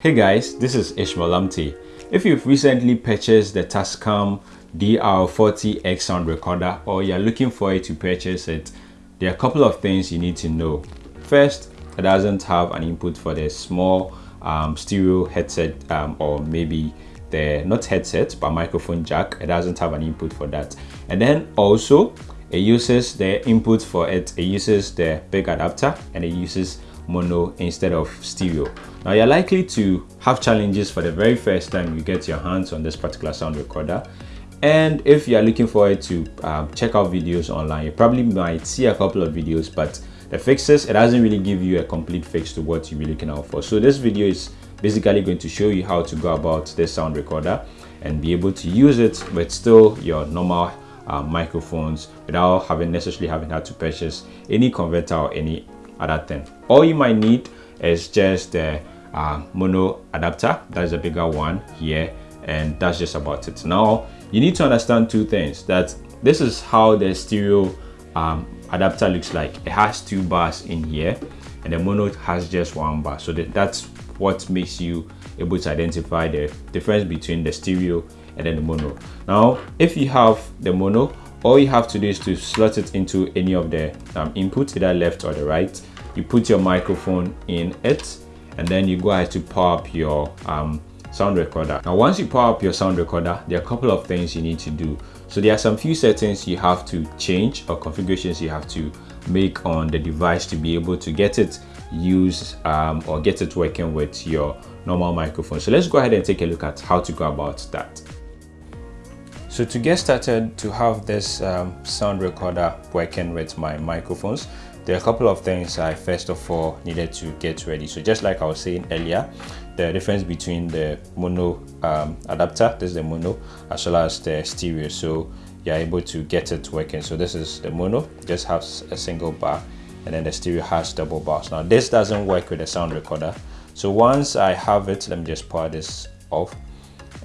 Hey guys, this is Ishmael Amte. If you've recently purchased the Tascam DR40X sound recorder or you're looking for it to purchase it, there are a couple of things you need to know. First, it doesn't have an input for the small um, stereo headset um, or maybe the not headset but microphone jack. It doesn't have an input for that. And then also it uses the input for it. It uses the big adapter and it uses mono instead of stereo. Now you're likely to have challenges for the very first time you get your hands on this particular sound recorder. And if you're looking forward to um, check out videos online, you probably might see a couple of videos, but the fixes, it doesn't really give you a complete fix to what you're looking out for. So this video is basically going to show you how to go about this sound recorder and be able to use it with still your normal uh, microphones without having necessarily having had to purchase any converter or any other thing all you might need is just the uh, mono adapter. That's a bigger one here and that's just about it. Now you need to understand two things that this is how the stereo um, adapter looks like. It has two bars in here and the mono has just one bar. So that, that's what makes you able to identify the difference between the stereo and then the mono. Now if you have the mono all you have to do is to slot it into any of the um, inputs either left or the right. You put your microphone in it and then you go ahead to power up your um, sound recorder. Now once you power up your sound recorder there are a couple of things you need to do. So there are some few settings you have to change or configurations you have to make on the device to be able to get it use um, or get it working with your normal microphone. So let's go ahead and take a look at how to go about that so to get started to have this um, sound recorder working with my microphones, there are a couple of things I first of all needed to get ready. So just like I was saying earlier, the difference between the mono um, adapter, this is the mono, as well as the stereo. So you're able to get it working. So this is the mono, just has a single bar and then the stereo has double bars. Now this doesn't work with the sound recorder. So once I have it, let me just power this off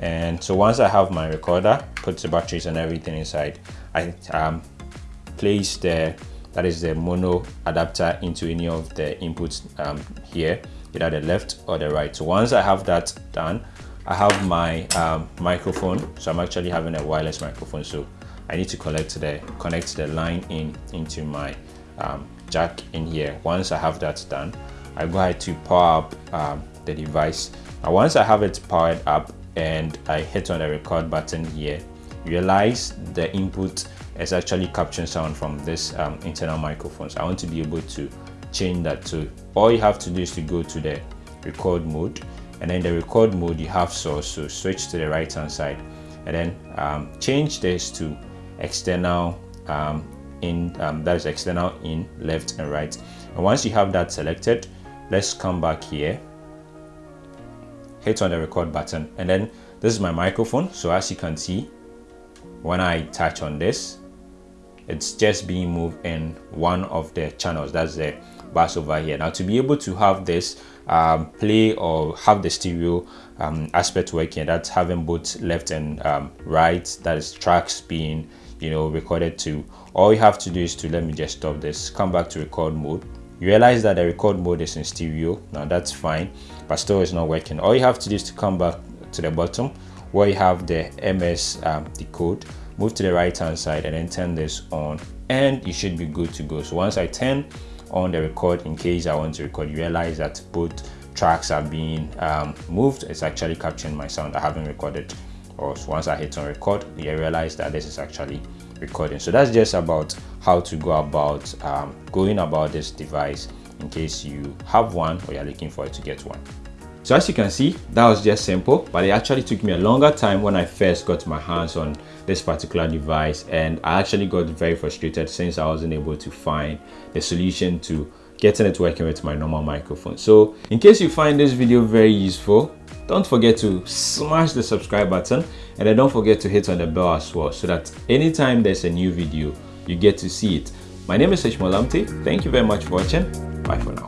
and so once I have my recorder put the batteries and everything inside I um, place the that is the mono adapter into any of the inputs um, here either the left or the right. So once I have that done I have my um, microphone. So I'm actually having a wireless microphone. So I need to connect the connect the line in into my um, jack in here. Once I have that done I go ahead to power up um, the device. Now once I have it powered up and I hit on the record button here, realize the input is actually capturing sound from this um, internal microphones. I want to be able to change that to all you have to do is to go to the record mode and then the record mode you have source so switch to the right hand side. And then um, change this to external um, in um, that is external in left and right. And once you have that selected let's come back here hit on the record button. And then this is my microphone so as you can see when I touch on this it's just being moved in one of the channels. That's the bass over here. Now to be able to have this um, play or have the stereo um, aspect working that's having both left and um, right that is tracks being you know recorded to all you have to do is to let me just stop this come back to record mode you realize that the record mode is in stereo now that's fine. But still it's not working. All you have to do is to come back to the bottom where you have the ms um, decode move to the right hand side and then turn this on. And you should be good to go. So once i turn on the record in case i want to record you realize that both tracks are being um, moved. It's actually capturing my sound. I haven't recorded. Or once i hit on record you realize that this is actually recording. So that's just about how to go about um, going about this device in case you have one or you're looking for it to get one. So as you can see that was just simple but it actually took me a longer time when i first got my hands on this particular device and i actually got very frustrated since i wasn't able to find the solution to getting it working with my normal microphone. So in case you find this video very useful don't forget to smash the subscribe button and then don't forget to hit on the bell as well so that anytime there's a new video you get to see it. My name is Ishmael Amte. thank you very much for watching. Bye for now